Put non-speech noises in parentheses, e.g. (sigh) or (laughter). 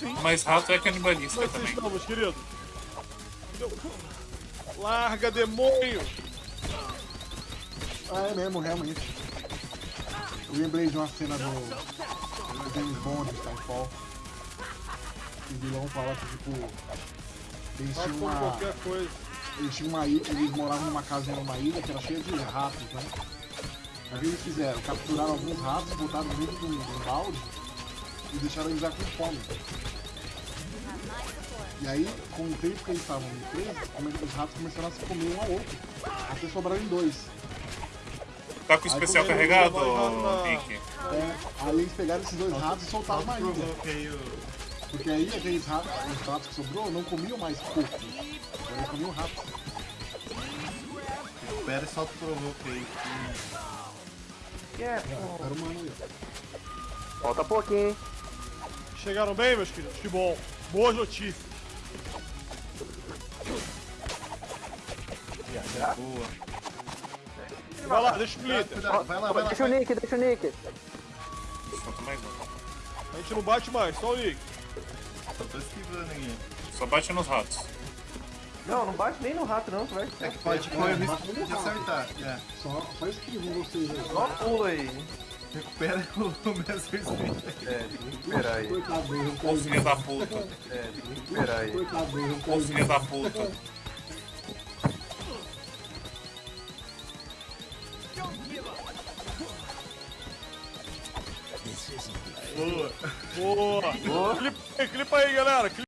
sim. Mas rato é canibalista que também. vocês estão, meus queridos? Larga, demônio! Ah, é mesmo, realmente. Eu lembrei de uma cena do, do James Bond, Skyfall. Que o vilão fala que, tipo, eles tinham uma, qualquer coisa. eles tinham uma ilha, eles moravam numa casinha numa ilha que era cheia de ratos, né? Aí o que eles fizeram? Capturaram alguns ratos, botaram dentro de de um balde e deixaram eles lá com fome. E aí, com o tempo que eles estavam presos, come- os ratos começaram a se comer um ao outro. Até sobraram dois. Tá com o especial carregado, Nick? É, aí eles pegaram esses dois ratos e soltaram na ilha. Porque aí aqueles ratos, os ratos que sobrou não comiam mais coco. Agora eles comiam ratos. Espera e solta o provoquei. É, pô. Era humano aí. Falta pouquinho. Chegaram bem, meus queridos? Que bom. Boas notícias. Boa. Vai lá, deixa o Cuidado, Splitter. cuidado. Vai lá, vai lá. Deixa o Nick, deixa o Nick. Falta mais um. A gente não bate mais, só o Nick. Só tô esquivando aqui. Só bate nos ratos. Não, não bate nem no rato não, tu vai. É que pode correr o risco de acertar. É. Só, só escrevam vocês aí. Só pula aí. Recupera o (laughs) Messer Splinter. É, tem que esperar aí. Ô filho da puta. É, tem que esperar aí. Ô filho da puta. Boa. Boa. Boa. Clipa aí, clipa aí, galera.